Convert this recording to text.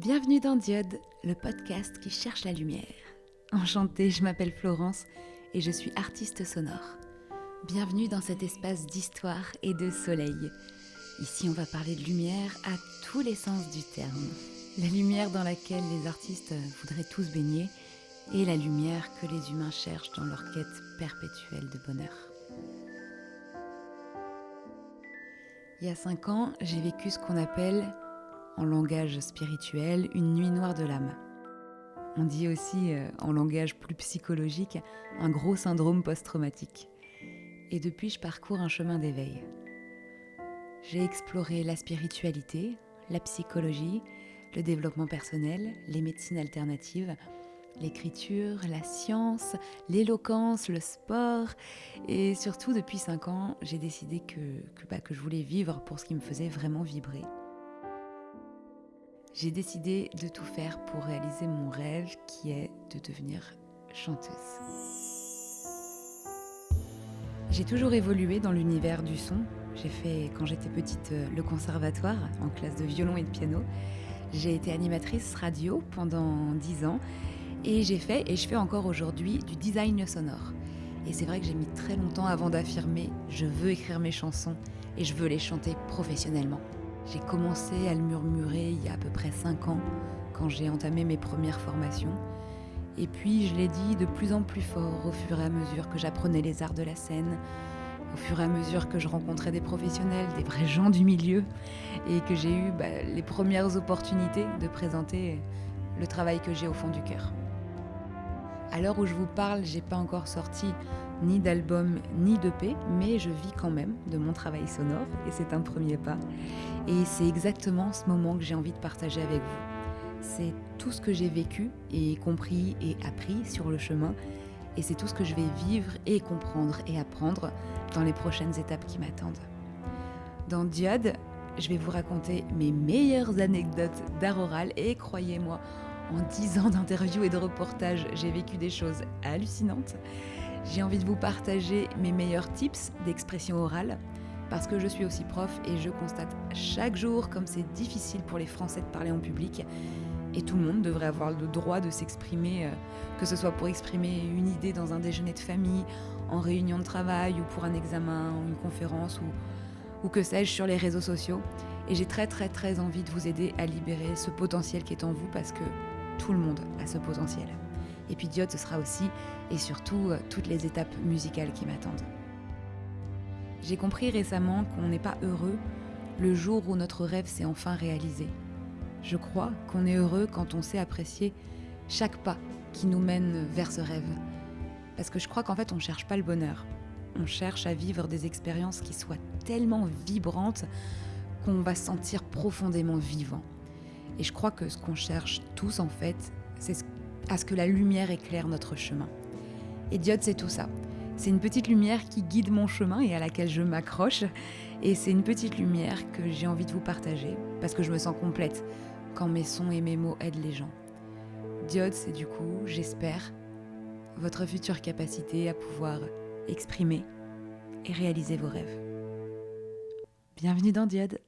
Bienvenue dans Diode, le podcast qui cherche la lumière. Enchantée, je m'appelle Florence et je suis artiste sonore. Bienvenue dans cet espace d'histoire et de soleil. Ici, on va parler de lumière à tous les sens du terme. La lumière dans laquelle les artistes voudraient tous baigner et la lumière que les humains cherchent dans leur quête perpétuelle de bonheur. Il y a cinq ans, j'ai vécu ce qu'on appelle, en langage spirituel, une nuit noire de l'âme. On dit aussi, euh, en langage plus psychologique, un gros syndrome post-traumatique. Et depuis, je parcours un chemin d'éveil. J'ai exploré la spiritualité, la psychologie, le développement personnel, les médecines alternatives, l'écriture, la science, l'éloquence, le sport. Et surtout, depuis 5 ans, j'ai décidé que, bah, que je voulais vivre pour ce qui me faisait vraiment vibrer. J'ai décidé de tout faire pour réaliser mon rêve qui est de devenir chanteuse. J'ai toujours évolué dans l'univers du son. J'ai fait, quand j'étais petite, le conservatoire en classe de violon et de piano. J'ai été animatrice radio pendant 10 ans et j'ai fait, et je fais encore aujourd'hui, du design sonore. Et c'est vrai que j'ai mis très longtemps avant d'affirmer je veux écrire mes chansons et je veux les chanter professionnellement. J'ai commencé à le murmurer il y a à peu près 5 ans, quand j'ai entamé mes premières formations. Et puis je l'ai dit de plus en plus fort au fur et à mesure que j'apprenais les arts de la scène, au fur et à mesure que je rencontrais des professionnels, des vrais gens du milieu, et que j'ai eu bah, les premières opportunités de présenter le travail que j'ai au fond du cœur. À l'heure où je vous parle, j'ai pas encore sorti ni d'album ni d'EP, mais je vis quand même de mon travail sonore et c'est un premier pas. Et c'est exactement ce moment que j'ai envie de partager avec vous. C'est tout ce que j'ai vécu et compris et appris sur le chemin et c'est tout ce que je vais vivre et comprendre et apprendre dans les prochaines étapes qui m'attendent. Dans Diode, je vais vous raconter mes meilleures anecdotes d'art oral et croyez-moi, en 10 ans d'interviews et de reportages, j'ai vécu des choses hallucinantes. J'ai envie de vous partager mes meilleurs tips d'expression orale parce que je suis aussi prof et je constate chaque jour comme c'est difficile pour les Français de parler en public. Et tout le monde devrait avoir le droit de s'exprimer, euh, que ce soit pour exprimer une idée dans un déjeuner de famille, en réunion de travail ou pour un examen, une conférence ou, ou que sais-je sur les réseaux sociaux. Et j'ai très très très envie de vous aider à libérer ce potentiel qui est en vous parce que tout le monde a ce potentiel. Et puis Diode, ce sera aussi et surtout euh, toutes les étapes musicales qui m'attendent. J'ai compris récemment qu'on n'est pas heureux le jour où notre rêve s'est enfin réalisé. Je crois qu'on est heureux quand on sait apprécier chaque pas qui nous mène vers ce rêve. Parce que je crois qu'en fait, on ne cherche pas le bonheur. On cherche à vivre des expériences qui soient tellement vibrantes qu'on va se sentir profondément vivant. Et je crois que ce qu'on cherche tous, en fait, c'est à ce que la lumière éclaire notre chemin. Et Diode, c'est tout ça. C'est une petite lumière qui guide mon chemin et à laquelle je m'accroche. Et c'est une petite lumière que j'ai envie de vous partager parce que je me sens complète quand mes sons et mes mots aident les gens. Diode, c'est du coup, j'espère, votre future capacité à pouvoir exprimer et réaliser vos rêves. Bienvenue dans Diode